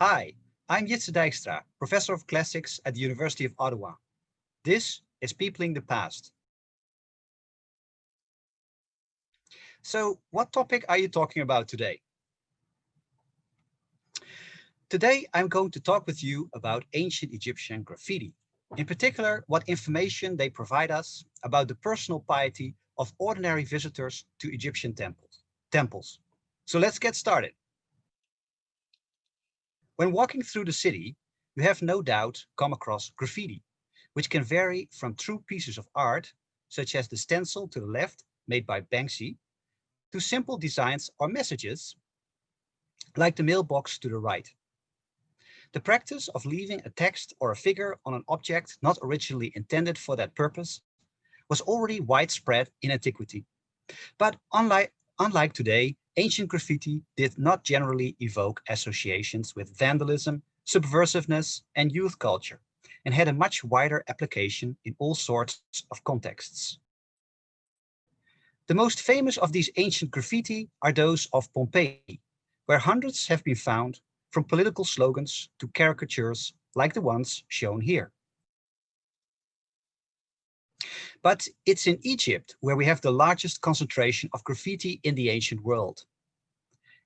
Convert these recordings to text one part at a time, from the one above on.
Hi, I'm Jitse Dijkstra, Professor of Classics at the University of Ottawa. This is Peopling the Past. So what topic are you talking about today? Today, I'm going to talk with you about ancient Egyptian graffiti. In particular, what information they provide us about the personal piety of ordinary visitors to Egyptian temples. temples. So let's get started. When walking through the city, you have no doubt come across graffiti, which can vary from true pieces of art, such as the stencil to the left made by Banksy, to simple designs or messages, like the mailbox to the right. The practice of leaving a text or a figure on an object not originally intended for that purpose was already widespread in antiquity. But unlike, unlike today, ancient graffiti did not generally evoke associations with vandalism, subversiveness, and youth culture, and had a much wider application in all sorts of contexts. The most famous of these ancient graffiti are those of Pompeii, where hundreds have been found from political slogans to caricatures like the ones shown here. But it's in Egypt where we have the largest concentration of graffiti in the ancient world.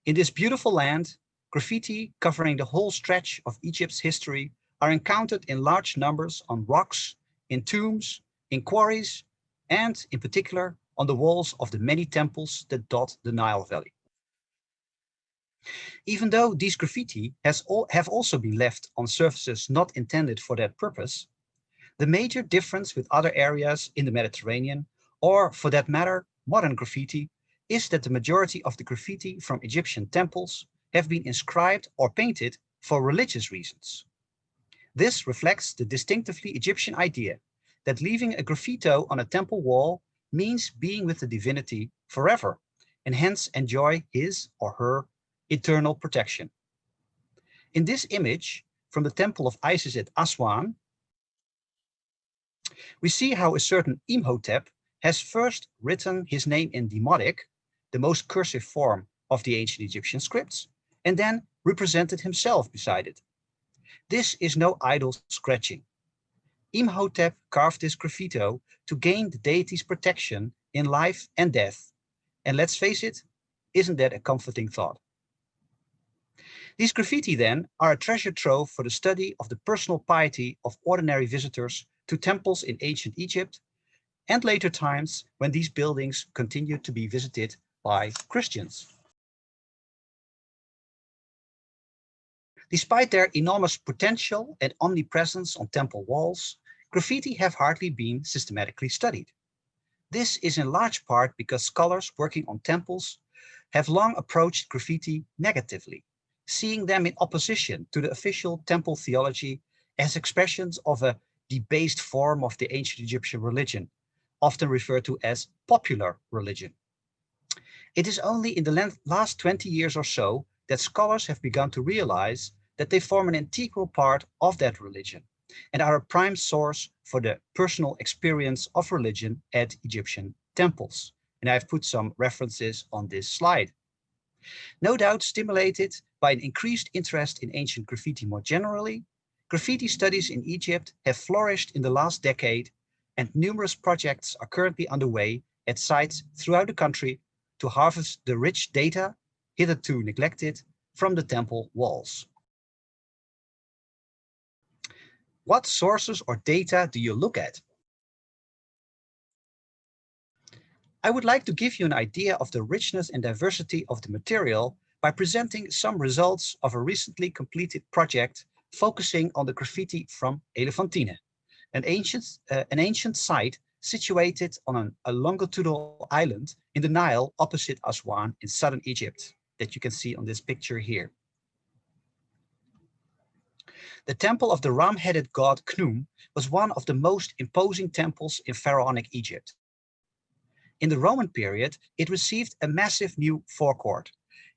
In this beautiful land, graffiti covering the whole stretch of Egypt's history are encountered in large numbers on rocks, in tombs, in quarries, and in particular on the walls of the many temples that dot the Nile Valley. Even though these graffiti all, have also been left on surfaces not intended for that purpose, the major difference with other areas in the Mediterranean, or for that matter, modern graffiti, is that the majority of the graffiti from Egyptian temples have been inscribed or painted for religious reasons. This reflects the distinctively Egyptian idea that leaving a graffito on a temple wall means being with the divinity forever and hence enjoy his or her eternal protection. In this image from the temple of Isis at Aswan, we see how a certain Imhotep has first written his name in Demotic, the most cursive form of the ancient Egyptian scripts, and then represented himself beside it. This is no idle scratching. Imhotep carved this graffito to gain the deity's protection in life and death. And let's face it, isn't that a comforting thought? These graffiti then are a treasure trove for the study of the personal piety of ordinary visitors to temples in ancient Egypt and later times when these buildings continued to be visited by Christians. Despite their enormous potential and omnipresence on temple walls, graffiti have hardly been systematically studied. This is in large part because scholars working on temples have long approached graffiti negatively, seeing them in opposition to the official temple theology as expressions of a debased form of the ancient Egyptian religion, often referred to as popular religion. It is only in the last 20 years or so that scholars have begun to realize that they form an integral part of that religion and are a prime source for the personal experience of religion at Egyptian temples. And I've put some references on this slide. No doubt stimulated by an increased interest in ancient graffiti more generally, Graffiti studies in Egypt have flourished in the last decade and numerous projects are currently underway at sites throughout the country to harvest the rich data, hitherto neglected, from the temple walls. What sources or data do you look at? I would like to give you an idea of the richness and diversity of the material by presenting some results of a recently completed project focusing on the graffiti from Elephantine, an ancient, uh, an ancient site situated on an, a longitudinal island in the Nile opposite Aswan in southern Egypt that you can see on this picture here. The temple of the ram-headed god Khnum was one of the most imposing temples in pharaonic Egypt. In the Roman period, it received a massive new forecourt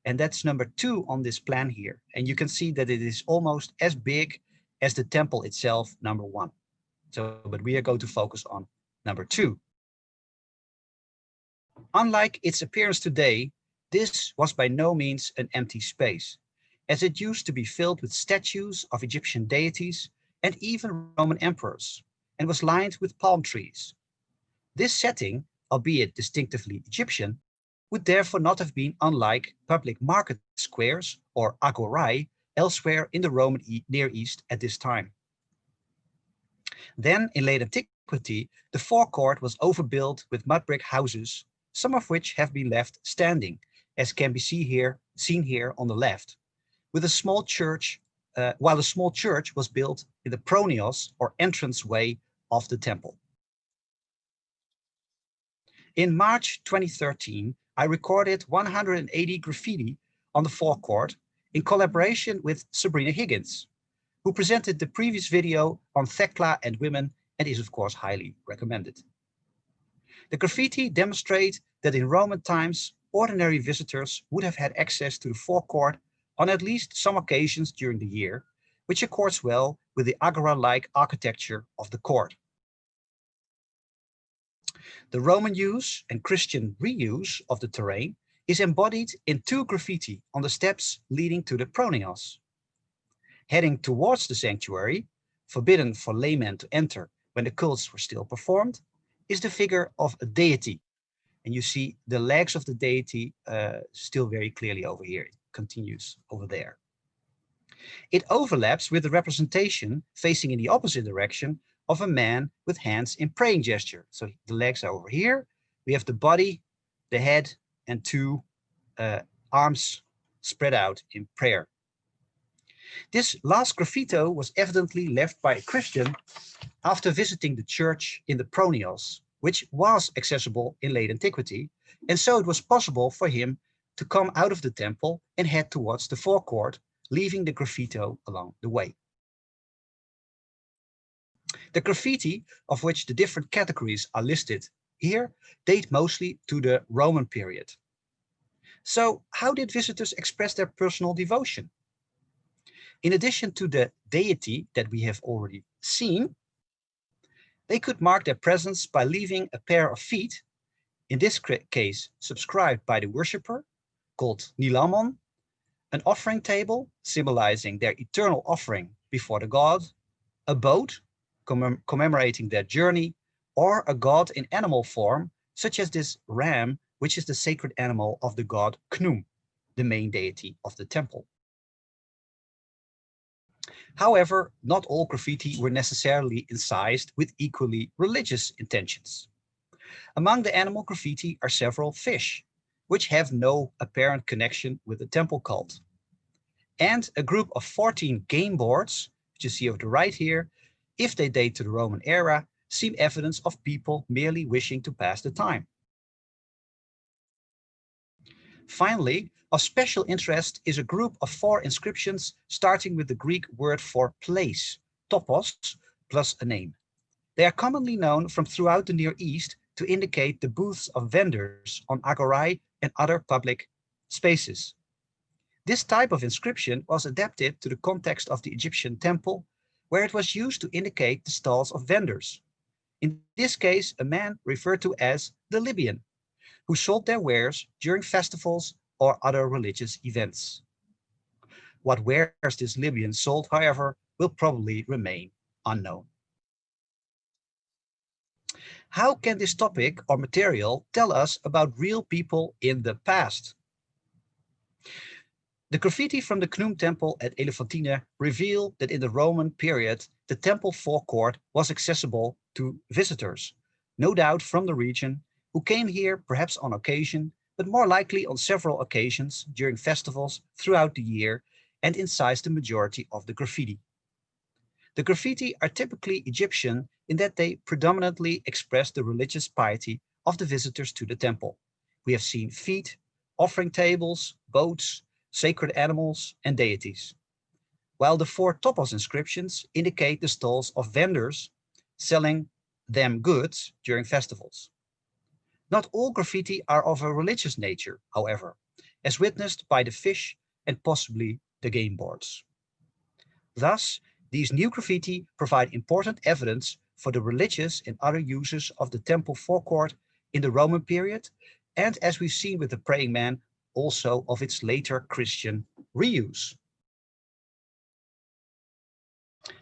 and that's number two on this plan here. And you can see that it is almost as big as the temple itself, number one. So, but we are going to focus on number two. Unlike its appearance today, this was by no means an empty space, as it used to be filled with statues of Egyptian deities and even Roman emperors, and was lined with palm trees. This setting, albeit distinctively Egyptian, would therefore not have been unlike public market squares or agorae elsewhere in the Roman e Near East at this time. Then, in late antiquity, the forecourt was overbuilt with mud brick houses, some of which have been left standing, as can be see here, seen here on the left, with a small church, uh, while a small church was built in the pronaos or entrance way of the temple. In March 2013, I recorded 180 graffiti on the forecourt in collaboration with Sabrina Higgins, who presented the previous video on Thekla and women and is of course highly recommended. The graffiti demonstrate that in Roman times, ordinary visitors would have had access to the forecourt on at least some occasions during the year, which accords well with the agora-like architecture of the court. The Roman use and Christian reuse of the terrain is embodied in two graffiti on the steps leading to the pronaos. Heading towards the sanctuary, forbidden for laymen to enter when the cults were still performed, is the figure of a deity. And you see the legs of the deity uh, still very clearly over here. It continues over there. It overlaps with the representation facing in the opposite direction of a man with hands in praying gesture. So the legs are over here. We have the body, the head, and two uh, arms spread out in prayer. This last graffito was evidently left by a Christian after visiting the church in the Pronaos, which was accessible in late antiquity, and so it was possible for him to come out of the temple and head towards the forecourt, leaving the graffito along the way. The graffiti, of which the different categories are listed here, date mostly to the Roman period. So how did visitors express their personal devotion? In addition to the deity that we have already seen, they could mark their presence by leaving a pair of feet, in this case subscribed by the worshipper, called Nilamon, an offering table symbolizing their eternal offering before the god, a boat commem commemorating their journey, or a god in animal form, such as this ram, which is the sacred animal of the god Khnum, the main deity of the temple. However, not all graffiti were necessarily incised with equally religious intentions. Among the animal graffiti are several fish, which have no apparent connection with the temple cult. And a group of 14 game boards, which you see over the right here, if they date to the Roman era, seem evidence of people merely wishing to pass the time. Finally, of special interest is a group of four inscriptions starting with the Greek word for place, topos, plus a name. They are commonly known from throughout the Near East to indicate the booths of vendors on agorae and other public spaces. This type of inscription was adapted to the context of the Egyptian temple where it was used to indicate the stalls of vendors. In this case, a man referred to as the Libyan, who sold their wares during festivals or other religious events. What wares this Libyan sold, however, will probably remain unknown. How can this topic or material tell us about real people in the past? The graffiti from the Khnum temple at Elephantine reveal that in the Roman period, the temple forecourt was accessible to visitors, no doubt from the region, who came here perhaps on occasion, but more likely on several occasions during festivals throughout the year and incised the majority of the graffiti. The graffiti are typically Egyptian in that they predominantly express the religious piety of the visitors to the temple. We have seen feet, offering tables, boats, sacred animals, and deities. While the four topos inscriptions indicate the stalls of vendors selling them goods during festivals. Not all graffiti are of a religious nature, however, as witnessed by the fish and possibly the game boards. Thus, these new graffiti provide important evidence for the religious and other uses of the temple forecourt in the Roman period and as we've seen with the praying man, also of its later Christian reuse.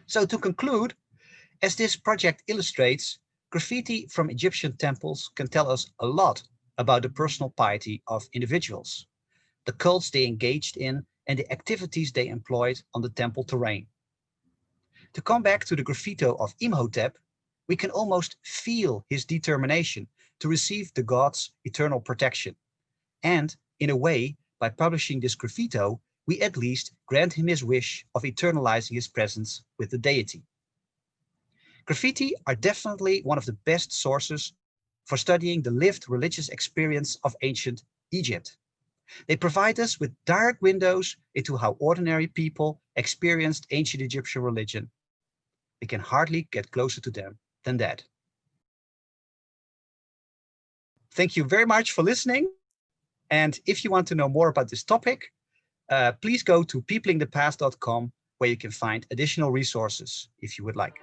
So to conclude, as this project illustrates, graffiti from Egyptian temples can tell us a lot about the personal piety of individuals, the cults they engaged in and the activities they employed on the temple terrain. To come back to the graffito of Imhotep, we can almost feel his determination to receive the god's eternal protection. And in a way, by publishing this graffito, we at least grant him his wish of eternalizing his presence with the deity. Graffiti are definitely one of the best sources for studying the lived religious experience of ancient Egypt. They provide us with direct windows into how ordinary people experienced ancient Egyptian religion. We can hardly get closer to them than that. Thank you very much for listening. And if you want to know more about this topic, uh, please go to peoplingthepast.com where you can find additional resources if you would like.